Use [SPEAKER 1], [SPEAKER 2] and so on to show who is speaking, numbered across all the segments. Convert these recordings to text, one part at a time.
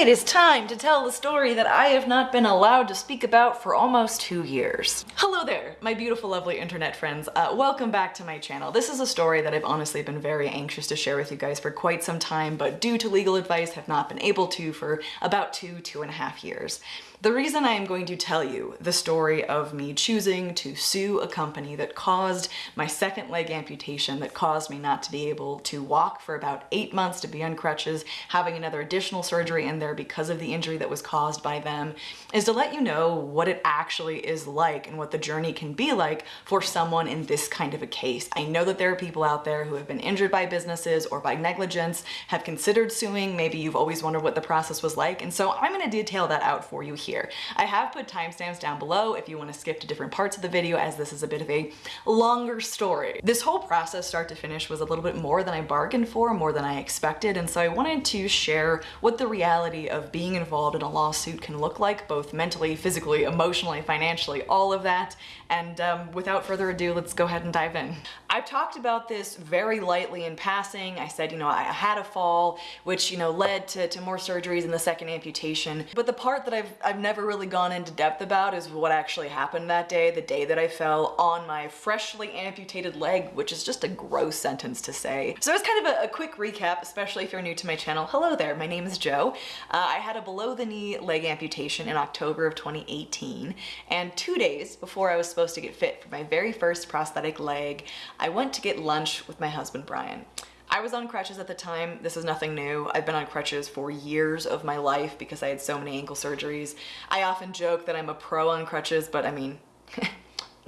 [SPEAKER 1] it is time to tell the story that I have not been allowed to speak about for almost two years. Hello there, my beautiful, lovely internet friends. Uh, welcome back to my channel. This is a story that I've honestly been very anxious to share with you guys for quite some time, but due to legal advice have not been able to for about two, two and a half years. The reason I am going to tell you the story of me choosing to sue a company that caused my second leg amputation, that caused me not to be able to walk for about eight months, to be on crutches, having another additional surgery in there because of the injury that was caused by them, is to let you know what it actually is like and what the journey can be like for someone in this kind of a case. I know that there are people out there who have been injured by businesses or by negligence, have considered suing, maybe you've always wondered what the process was like, and so I'm gonna detail that out for you here here. I have put timestamps down below if you want to skip to different parts of the video as this is a bit of a longer story. This whole process start to finish was a little bit more than I bargained for, more than I expected, and so I wanted to share what the reality of being involved in a lawsuit can look like, both mentally, physically, emotionally, financially, all of that. And um, without further ado, let's go ahead and dive in. I've talked about this very lightly in passing. I said, you know, I had a fall, which, you know, led to, to more surgeries and the second amputation. But the part that I've, I've never really gone into depth about is what actually happened that day, the day that I fell on my freshly amputated leg, which is just a gross sentence to say. So it's kind of a, a quick recap, especially if you're new to my channel. Hello there, my name is Joe. Uh, I had a below the knee leg amputation in October of 2018, and two days before I was supposed to get fit for my very first prosthetic leg, I went to get lunch with my husband, Brian. I was on crutches at the time. This is nothing new. I've been on crutches for years of my life because I had so many ankle surgeries. I often joke that I'm a pro on crutches, but I mean,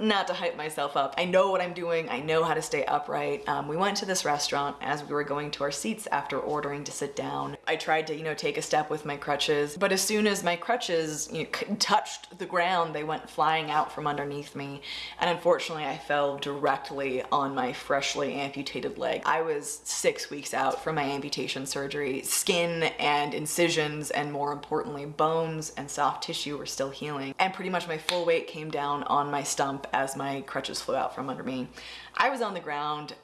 [SPEAKER 1] not to hype myself up. I know what I'm doing. I know how to stay upright. Um, we went to this restaurant as we were going to our seats after ordering to sit down. I tried to, you know, take a step with my crutches, but as soon as my crutches you know, touched the ground, they went flying out from underneath me. And unfortunately, I fell directly on my freshly amputated leg. I was six weeks out from my amputation surgery. Skin and incisions, and more importantly, bones and soft tissue were still healing. And pretty much my full weight came down on my stump as my crutches flew out from under me. I was on the ground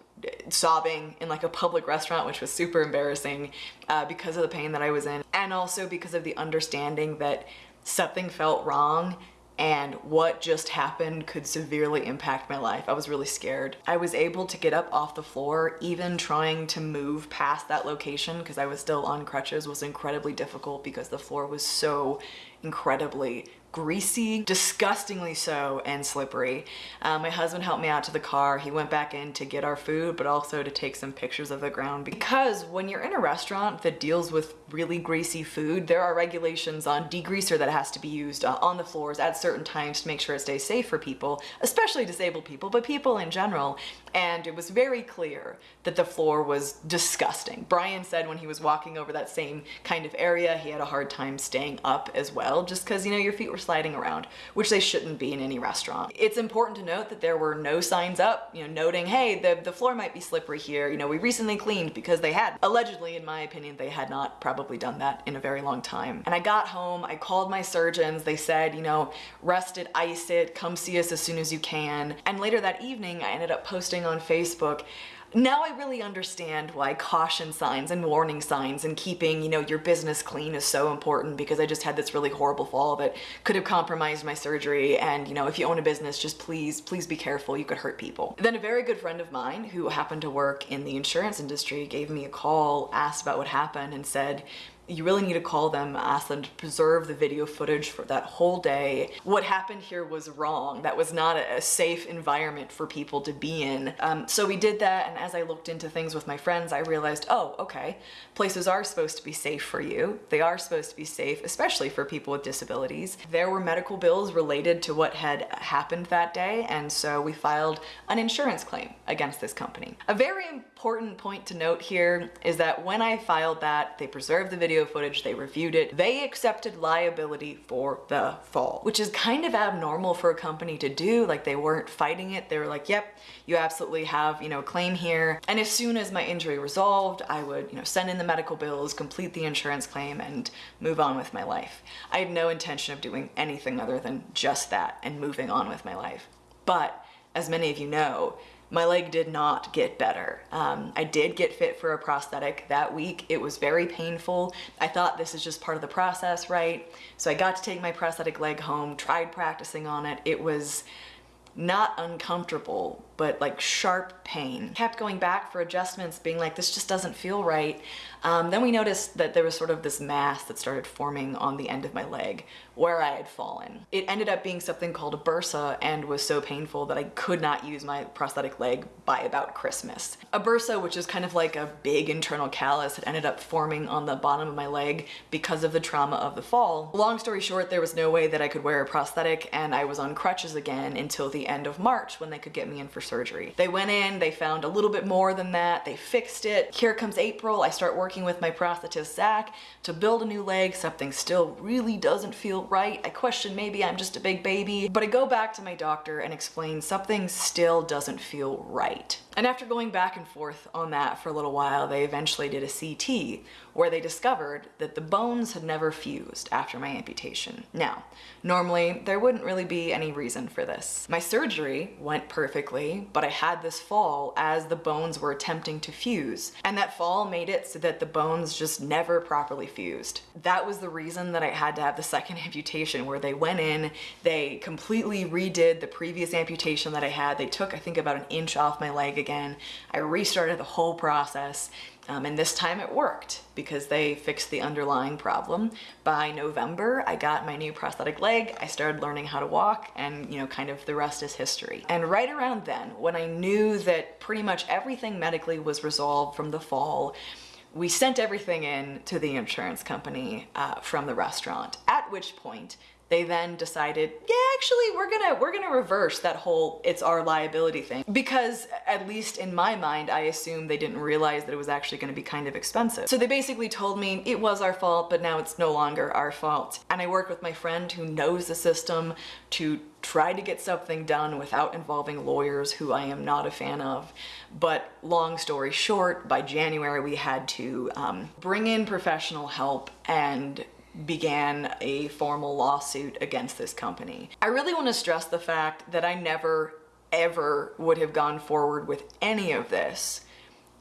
[SPEAKER 1] sobbing in like a public restaurant which was super embarrassing uh, because of the pain that I was in and also because of the understanding that something felt wrong and what just happened could severely impact my life. I was really scared. I was able to get up off the floor, even trying to move past that location because I was still on crutches was incredibly difficult because the floor was so incredibly greasy, disgustingly so, and slippery. Um, my husband helped me out to the car. He went back in to get our food, but also to take some pictures of the ground because when you're in a restaurant that deals with really greasy food, there are regulations on degreaser that has to be used uh, on the floors at certain times to make sure it stays safe for people, especially disabled people, but people in general. And it was very clear that the floor was disgusting. Brian said when he was walking over that same kind of area, he had a hard time staying up as well, just because, you know, your feet were sliding around, which they shouldn't be in any restaurant. It's important to note that there were no signs up, you know, noting, hey, the, the floor might be slippery here. You know, we recently cleaned because they had. Allegedly, in my opinion, they had not probably done that in a very long time. And I got home, I called my surgeons. They said, you know, rest it, ice it, come see us as soon as you can. And later that evening, I ended up posting on Facebook now I really understand why caution signs and warning signs and keeping, you know, your business clean is so important because I just had this really horrible fall that could have compromised my surgery and, you know, if you own a business, just please, please be careful, you could hurt people. Then a very good friend of mine who happened to work in the insurance industry gave me a call, asked about what happened and said, you really need to call them, ask them to preserve the video footage for that whole day. What happened here was wrong. That was not a safe environment for people to be in. Um, so we did that, and as I looked into things with my friends, I realized, oh, okay, places are supposed to be safe for you. They are supposed to be safe, especially for people with disabilities. There were medical bills related to what had happened that day, and so we filed an insurance claim against this company. A very important point to note here is that when I filed that, they preserved the video video footage, they reviewed it, they accepted liability for the fall, which is kind of abnormal for a company to do. Like they weren't fighting it. They were like, yep, you absolutely have, you know, claim here. And as soon as my injury resolved, I would, you know, send in the medical bills, complete the insurance claim and move on with my life. I had no intention of doing anything other than just that and moving on with my life. But as many of you know, my leg did not get better. Um, I did get fit for a prosthetic that week. It was very painful. I thought this is just part of the process, right? So I got to take my prosthetic leg home, tried practicing on it. It was not uncomfortable, but like sharp pain. Kept going back for adjustments, being like, this just doesn't feel right. Um, then we noticed that there was sort of this mass that started forming on the end of my leg where I had fallen. It ended up being something called a bursa and was so painful that I could not use my prosthetic leg by about Christmas. A bursa, which is kind of like a big internal callus, had ended up forming on the bottom of my leg because of the trauma of the fall. Long story short, there was no way that I could wear a prosthetic and I was on crutches again until the end of March when they could get me in for surgery. They went in, they found a little bit more than that, they fixed it. Here comes April, I start working with my prosthetist Zach to build a new leg. Something still really doesn't feel right. I question maybe I'm just a big baby, but I go back to my doctor and explain something still doesn't feel right. And after going back and forth on that for a little while, they eventually did a CT where they discovered that the bones had never fused after my amputation. Now, normally there wouldn't really be any reason for this. My surgery went perfectly, but I had this fall as the bones were attempting to fuse, and that fall made it so that the bones just never properly fused. That was the reason that I had to have the second amputation where they went in, they completely redid the previous amputation that I had. They took, I think, about an inch off my leg again. I restarted the whole process um, and this time it worked because they fixed the underlying problem. By November, I got my new prosthetic leg, I started learning how to walk, and you know, kind of the rest is history. And right around then, when I knew that pretty much everything medically was resolved from the fall, we sent everything in to the insurance company uh, from the restaurant, at which point they then decided, yeah, actually, we're gonna we're gonna reverse that whole it's our liability thing because at least in my mind, I assume they didn't realize that it was actually gonna be kind of expensive. So they basically told me it was our fault, but now it's no longer our fault. And I worked with my friend who knows the system to try to get something done without involving lawyers who I am not a fan of. But long story short, by January we had to um, bring in professional help and began a formal lawsuit against this company. I really want to stress the fact that I never ever would have gone forward with any of this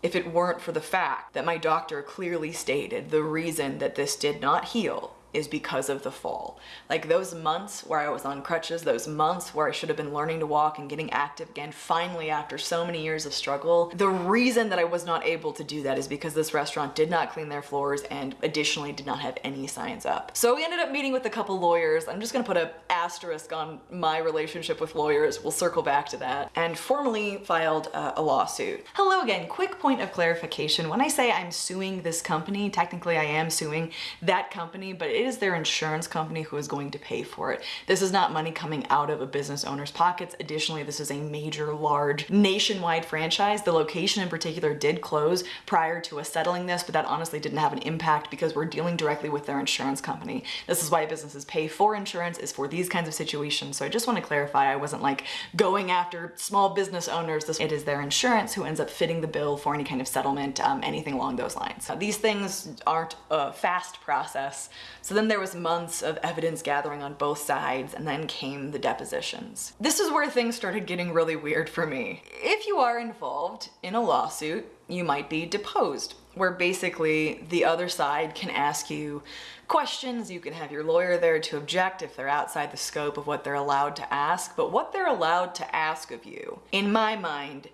[SPEAKER 1] if it weren't for the fact that my doctor clearly stated the reason that this did not heal is because of the fall. Like those months where I was on crutches, those months where I should have been learning to walk and getting active again, finally after so many years of struggle, the reason that I was not able to do that is because this restaurant did not clean their floors and additionally did not have any signs up. So we ended up meeting with a couple lawyers. I'm just gonna put an asterisk on my relationship with lawyers. We'll circle back to that. And formally filed a lawsuit. Hello again, quick point of clarification. When I say I'm suing this company, technically I am suing that company, but it is their insurance company who is going to pay for it. This is not money coming out of a business owner's pockets. Additionally, this is a major, large, nationwide franchise. The location in particular did close prior to us settling this, but that honestly didn't have an impact because we're dealing directly with their insurance company. This is why businesses pay for insurance is for these kinds of situations. So I just want to clarify, I wasn't like going after small business owners. This, it is their insurance who ends up fitting the bill for any kind of settlement, um, anything along those lines. these things aren't a fast process. So then there was months of evidence gathering on both sides and then came the depositions. This is where things started getting really weird for me. If you are involved in a lawsuit, you might be deposed, where basically the other side can ask you questions, you can have your lawyer there to object if they're outside the scope of what they're allowed to ask, but what they're allowed to ask of you, in my mind,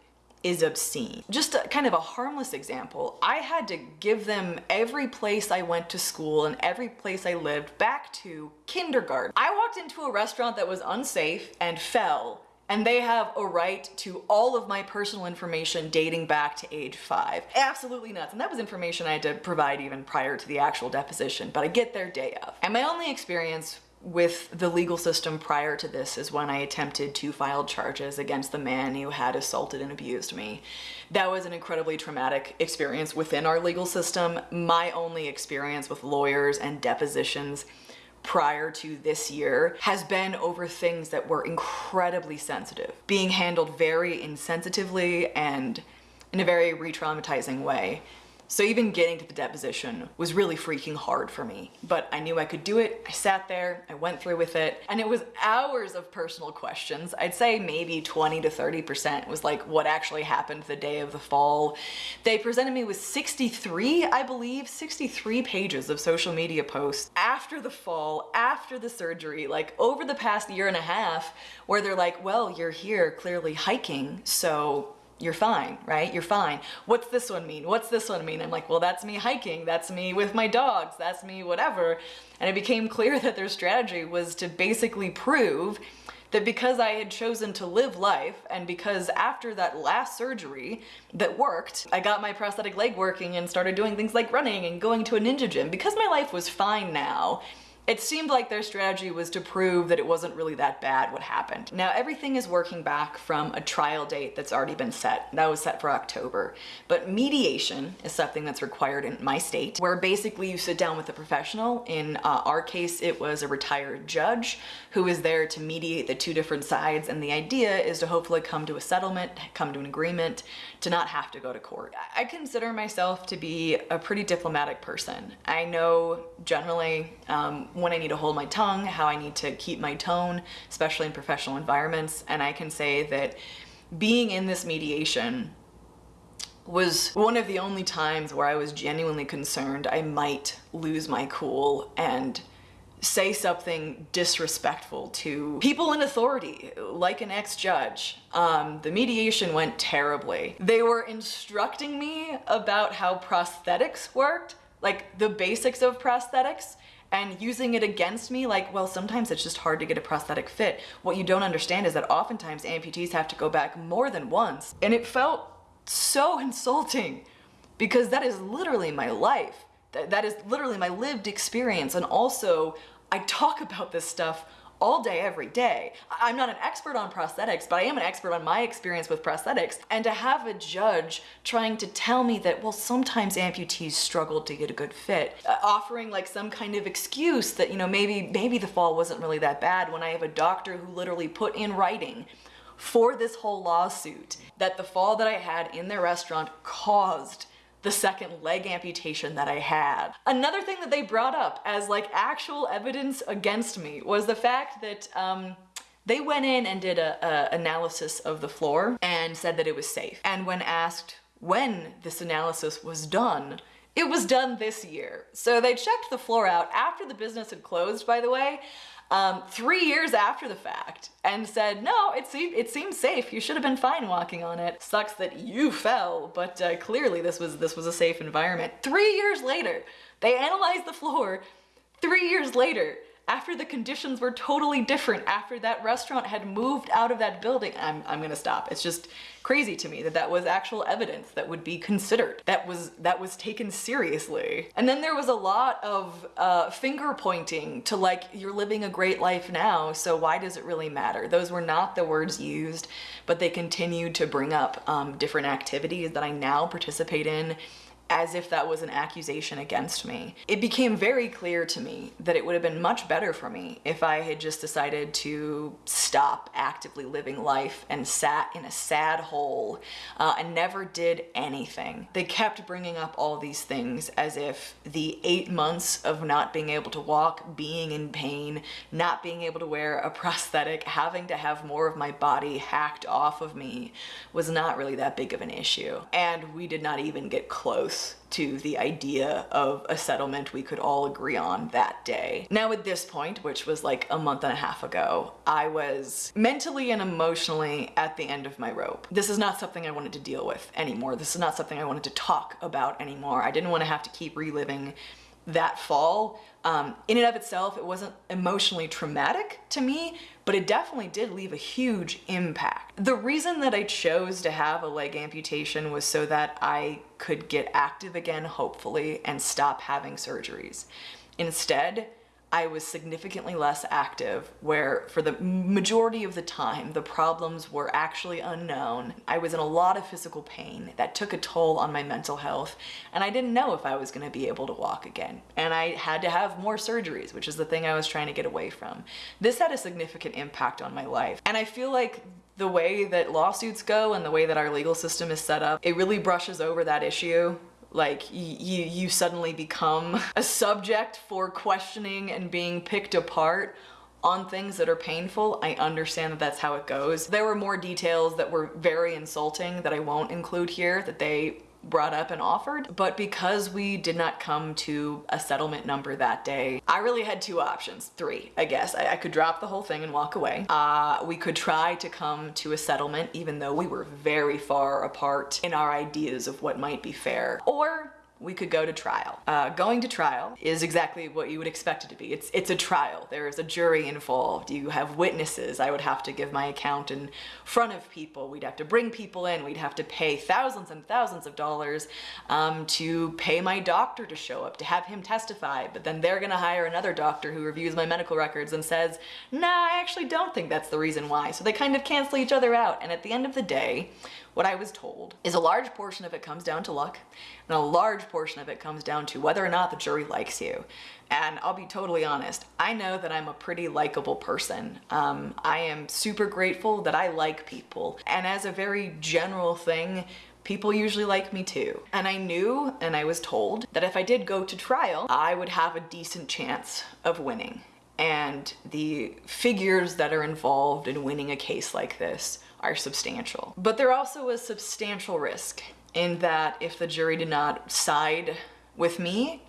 [SPEAKER 1] is obscene. Just a, kind of a harmless example, I had to give them every place I went to school and every place I lived back to kindergarten. I walked into a restaurant that was unsafe and fell and they have a right to all of my personal information dating back to age five. Absolutely nuts. And that was information I had to provide even prior to the actual deposition, but I get their day of. And my only experience with the legal system prior to this is when I attempted to file charges against the man who had assaulted and abused me. That was an incredibly traumatic experience within our legal system. My only experience with lawyers and depositions prior to this year has been over things that were incredibly sensitive, being handled very insensitively and in a very re-traumatizing way. So even getting to the deposition was really freaking hard for me, but I knew I could do it. I sat there, I went through with it, and it was hours of personal questions. I'd say maybe 20 to 30% was like what actually happened the day of the fall. They presented me with 63, I believe, 63 pages of social media posts after the fall, after the surgery, like over the past year and a half, where they're like, well, you're here clearly hiking, so you're fine, right? You're fine. What's this one mean? What's this one mean? I'm like, well, that's me hiking. That's me with my dogs. That's me whatever. And it became clear that their strategy was to basically prove that because I had chosen to live life and because after that last surgery that worked, I got my prosthetic leg working and started doing things like running and going to a ninja gym, because my life was fine now, it seemed like their strategy was to prove that it wasn't really that bad what happened. Now everything is working back from a trial date that's already been set. That was set for October. But mediation is something that's required in my state where basically you sit down with a professional. In uh, our case, it was a retired judge who is there to mediate the two different sides and the idea is to hopefully come to a settlement, come to an agreement, to not have to go to court. I consider myself to be a pretty diplomatic person. I know generally um, when I need to hold my tongue, how I need to keep my tone, especially in professional environments. And I can say that being in this mediation was one of the only times where I was genuinely concerned I might lose my cool and say something disrespectful to people in authority, like an ex-judge. Um, the mediation went terribly. They were instructing me about how prosthetics worked, like the basics of prosthetics, and using it against me like, well, sometimes it's just hard to get a prosthetic fit. What you don't understand is that oftentimes amputees have to go back more than once. And it felt so insulting because that is literally my life. That is literally my lived experience. And also I talk about this stuff all day, every day. I'm not an expert on prosthetics, but I am an expert on my experience with prosthetics. And to have a judge trying to tell me that, well, sometimes amputees struggle to get a good fit, uh, offering like some kind of excuse that, you know, maybe, maybe the fall wasn't really that bad when I have a doctor who literally put in writing for this whole lawsuit that the fall that I had in their restaurant caused the second leg amputation that I had. Another thing that they brought up as like actual evidence against me was the fact that um, they went in and did a, a analysis of the floor and said that it was safe. And when asked when this analysis was done, it was done this year. So they checked the floor out after the business had closed, by the way, um, three years after the fact and said, no, it, seemed, it seems safe. You should have been fine walking on it. Sucks that you fell, but uh, clearly this was, this was a safe environment. Three years later, they analyzed the floor. Three years later, after the conditions were totally different, after that restaurant had moved out of that building, I'm, I'm gonna stop. It's just crazy to me that that was actual evidence that would be considered, that was, that was taken seriously. And then there was a lot of uh, finger pointing to like, you're living a great life now, so why does it really matter? Those were not the words used, but they continued to bring up um, different activities that I now participate in as if that was an accusation against me. It became very clear to me that it would have been much better for me if I had just decided to stop actively living life and sat in a sad hole uh, and never did anything. They kept bringing up all these things as if the eight months of not being able to walk, being in pain, not being able to wear a prosthetic, having to have more of my body hacked off of me was not really that big of an issue. And we did not even get close to the idea of a settlement we could all agree on that day. Now at this point, which was like a month and a half ago, I was mentally and emotionally at the end of my rope. This is not something I wanted to deal with anymore. This is not something I wanted to talk about anymore. I didn't want to have to keep reliving that fall. Um, in and of itself, it wasn't emotionally traumatic to me, but it definitely did leave a huge impact. The reason that I chose to have a leg amputation was so that I could get active again, hopefully, and stop having surgeries. Instead, I was significantly less active where for the majority of the time the problems were actually unknown. I was in a lot of physical pain that took a toll on my mental health and I didn't know if I was going to be able to walk again. And I had to have more surgeries, which is the thing I was trying to get away from. This had a significant impact on my life. And I feel like the way that lawsuits go and the way that our legal system is set up, it really brushes over that issue like you you suddenly become a subject for questioning and being picked apart on things that are painful. I understand that that's how it goes. There were more details that were very insulting that I won't include here that they brought up and offered, but because we did not come to a settlement number that day, I really had two options, three, I guess. I, I could drop the whole thing and walk away. Uh, we could try to come to a settlement even though we were very far apart in our ideas of what might be fair, or we could go to trial. Uh, going to trial is exactly what you would expect it to be. It's, it's a trial. There is a jury involved. You have witnesses. I would have to give my account in front of people. We'd have to bring people in. We'd have to pay thousands and thousands of dollars um, to pay my doctor to show up, to have him testify. But then they're gonna hire another doctor who reviews my medical records and says, nah, I actually don't think that's the reason why. So they kind of cancel each other out. And at the end of the day, what I was told is a large portion of it comes down to luck and a large portion of it comes down to whether or not the jury likes you. And I'll be totally honest, I know that I'm a pretty likable person. Um, I am super grateful that I like people. And as a very general thing, people usually like me too. And I knew and I was told that if I did go to trial, I would have a decent chance of winning. And the figures that are involved in winning a case like this are substantial. But there also was substantial risk in that if the jury did not side with me,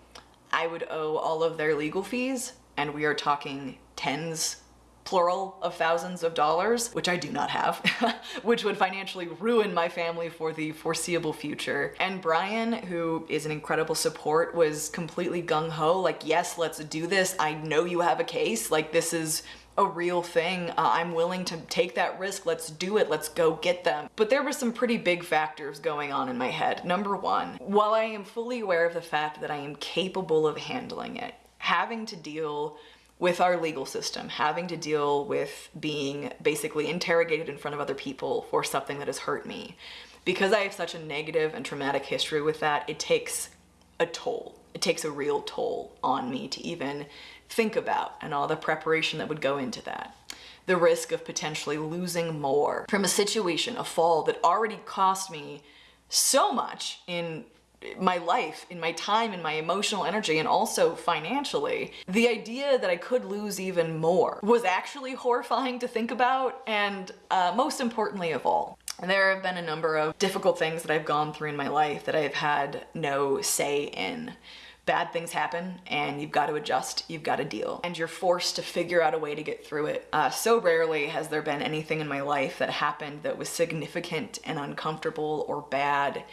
[SPEAKER 1] I would owe all of their legal fees, and we are talking tens plural of thousands of dollars, which I do not have, which would financially ruin my family for the foreseeable future. And Brian, who is an incredible support, was completely gung-ho, like, yes, let's do this. I know you have a case. Like, this is a real thing. Uh, I'm willing to take that risk. Let's do it. Let's go get them. But there were some pretty big factors going on in my head. Number one, while I am fully aware of the fact that I am capable of handling it, having to deal with our legal system, having to deal with being basically interrogated in front of other people for something that has hurt me. Because I have such a negative and traumatic history with that, it takes a toll. It takes a real toll on me to even think about and all the preparation that would go into that. The risk of potentially losing more from a situation, a fall that already cost me so much in my life, in my time, in my emotional energy, and also financially. The idea that I could lose even more was actually horrifying to think about, and uh, most importantly of all, there have been a number of difficult things that I've gone through in my life that I've had no say in bad things happen and you've got to adjust, you've got to deal, and you're forced to figure out a way to get through it. Uh, so rarely has there been anything in my life that happened that was significant and uncomfortable or bad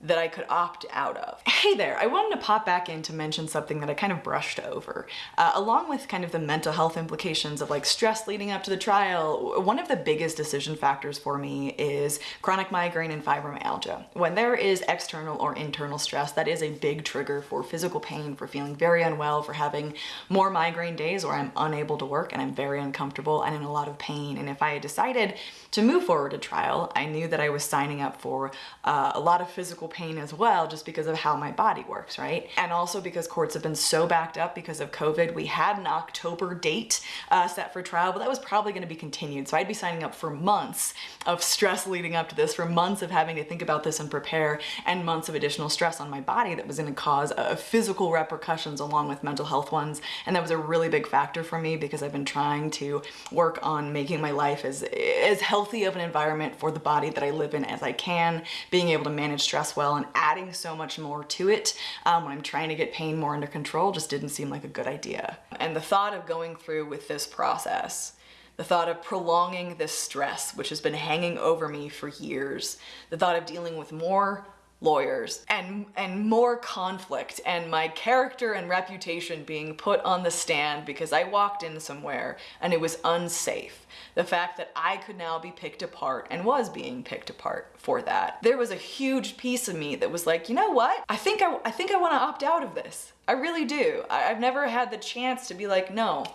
[SPEAKER 1] that I could opt out of. Hey there, I wanted to pop back in to mention something that I kind of brushed over. Uh, along with kind of the mental health implications of like stress leading up to the trial, one of the biggest decision factors for me is chronic migraine and fibromyalgia. When there is external or internal stress, that is a big trigger for physical pain, for feeling very unwell, for having more migraine days where I'm unable to work and I'm very uncomfortable and in a lot of pain. And if I had decided to move forward to trial, I knew that I was signing up for uh, a lot of physical pain as well just because of how my body works, right? And also because courts have been so backed up because of COVID. We had an October date uh, set for trial, but that was probably gonna be continued. So I'd be signing up for months of stress leading up to this, for months of having to think about this and prepare, and months of additional stress on my body that was gonna cause uh, physical repercussions along with mental health ones. And that was a really big factor for me because I've been trying to work on making my life as, as healthy of an environment for the body that I live in as I can, being able to manage stress well and adding so much more to it um, when I'm trying to get pain more under control just didn't seem like a good idea. And the thought of going through with this process the thought of prolonging this stress, which has been hanging over me for years, the thought of dealing with more lawyers and and more conflict and my character and reputation being put on the stand because I walked in somewhere and it was unsafe. The fact that I could now be picked apart and was being picked apart for that. There was a huge piece of me that was like, you know what? I think I, I think I want to opt out of this. I really do. I, I've never had the chance to be like, no,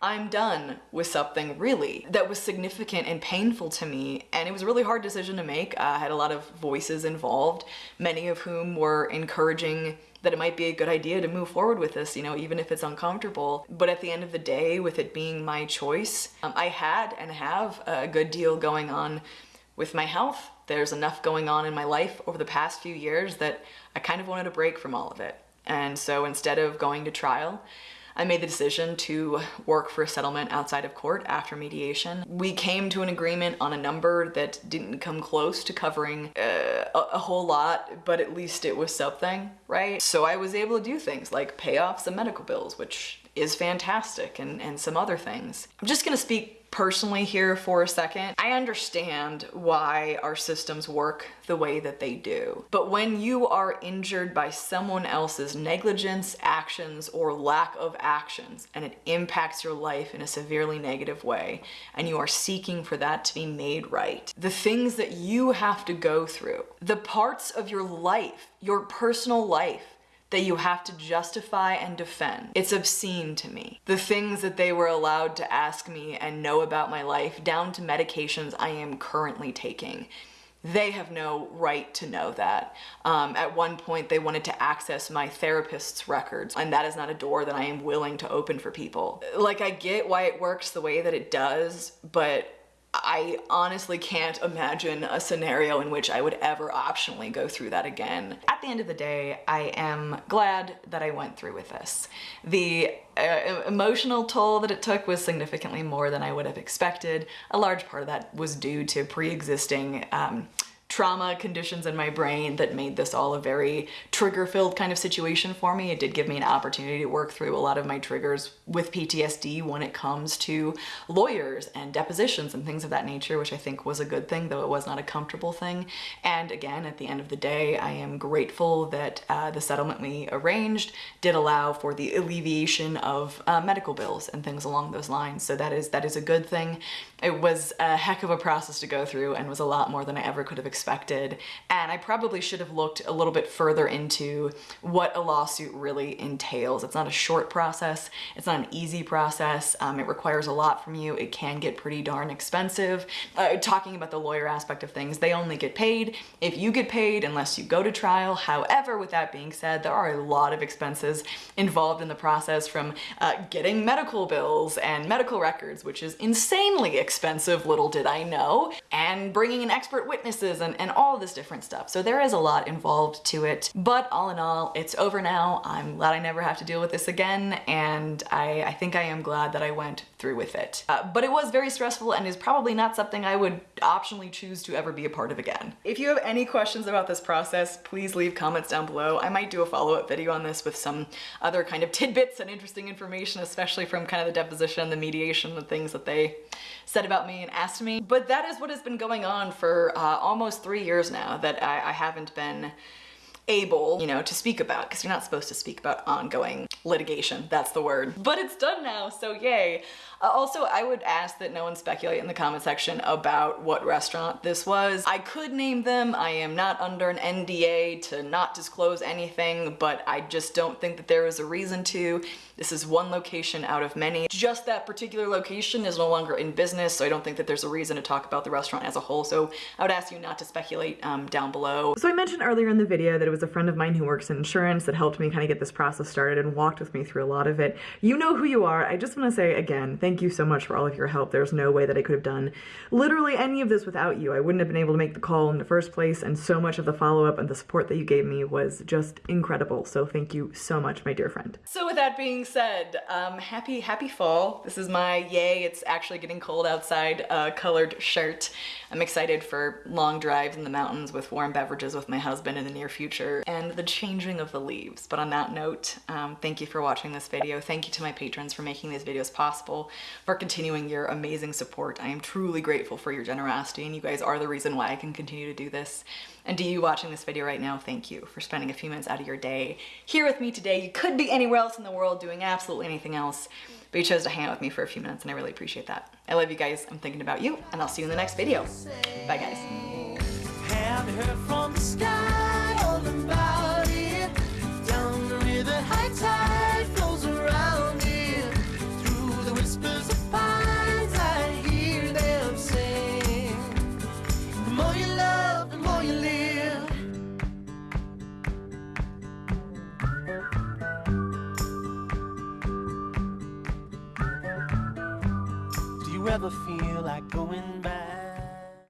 [SPEAKER 1] I'm done with something really that was significant and painful to me and it was a really hard decision to make. I had a lot of voices involved, many of whom were encouraging that it might be a good idea to move forward with this, you know, even if it's uncomfortable. But at the end of the day, with it being my choice, um, I had and have a good deal going on with my health. There's enough going on in my life over the past few years that I kind of wanted a break from all of it. And so instead of going to trial, I made the decision to work for a settlement outside of court after mediation. We came to an agreement on a number that didn't come close to covering uh, a, a, whole lot, but at least it was something, right? So I was able to do things like pay off some medical bills, which is fantastic, and, and some other things. I'm just gonna speak personally here for a second. I understand why our systems work the way that they do. But when you are injured by someone else's negligence, actions, or lack of actions, and it impacts your life in a severely negative way, and you are seeking for that to be made right, the things that you have to go through, the parts of your life, your personal life, that you have to justify and defend. It's obscene to me. The things that they were allowed to ask me and know about my life, down to medications I am currently taking they have no right to know that. Um, at one point, they wanted to access my therapist's records, and that is not a door that I am willing to open for people. Like, I get why it works the way that it does, but I honestly can't imagine a scenario in which I would ever optionally go through that again. At the end of the day, I am glad that I went through with this. The uh, emotional toll that it took was significantly more than I would have expected. A large part of that was due to pre-existing um, trauma conditions in my brain that made this all a very trigger-filled kind of situation for me. It did give me an opportunity to work through a lot of my triggers with PTSD when it comes to lawyers and depositions and things of that nature, which I think was a good thing, though it was not a comfortable thing. And again, at the end of the day, I am grateful that uh, the settlement we arranged did allow for the alleviation of uh, medical bills and things along those lines. So that is that is a good thing. It was a heck of a process to go through and was a lot more than I ever could have expected expected. And I probably should have looked a little bit further into what a lawsuit really entails. It's not a short process. It's not an easy process. Um, it requires a lot from you. It can get pretty darn expensive. Uh, talking about the lawyer aspect of things, they only get paid if you get paid unless you go to trial. However, with that being said, there are a lot of expenses involved in the process from uh, getting medical bills and medical records, which is insanely expensive, little did I know, and bringing in expert witnesses and, all this different stuff. So there is a lot involved to it, but all in all, it's over now. I'm glad I never have to deal with this again, and I, I think I am glad that I went through with it. Uh, but it was very stressful and is probably not something I would optionally choose to ever be a part of again. If you have any questions about this process, please leave comments down below. I might do a follow-up video on this with some other kind of tidbits and interesting information, especially from kind of the deposition, the mediation, the things that they said about me and asked me. But that is what has been going on for uh, almost three years now that I, I haven't been able, you know, to speak about because you're not supposed to speak about ongoing litigation. That's the word. But it's done now, so yay. Uh, also, I would ask that no one speculate in the comment section about what restaurant this was. I could name them. I am not under an NDA to not disclose anything, but I just don't think that there is a reason to. This is one location out of many. Just that particular location is no longer in business, so I don't think that there's a reason to talk about the restaurant as a whole, so I would ask you not to speculate um, down below. So I mentioned earlier in the video that it was a friend of mine who works in insurance that helped me kind of get this process started and walked with me through a lot of it. You know who you are. I just want to say again, thank you so much for all of your help. There's no way that I could have done literally any of this without you. I wouldn't have been able to make the call in the first place, and so much of the follow-up and the support that you gave me was just incredible. So thank you so much, my dear friend. So with that being said, um, happy, happy fall. This is my yay, it's actually getting cold outside uh, colored shirt. I'm excited for long drives in the mountains with warm beverages with my husband in the near future and the changing of the leaves. But on that note, um, thank you for watching this video. Thank you to my patrons for making these videos possible, for continuing your amazing support. I am truly grateful for your generosity and you guys are the reason why I can continue to do this. And to you watching this video right now, thank you for spending a few minutes out of your day here with me today. You could be anywhere else in the world doing absolutely anything else, but you chose to hang out with me for a few minutes and I really appreciate that. I love you guys, I'm thinking about you, and I'll see you in the next video. Bye guys.
[SPEAKER 2] Going back?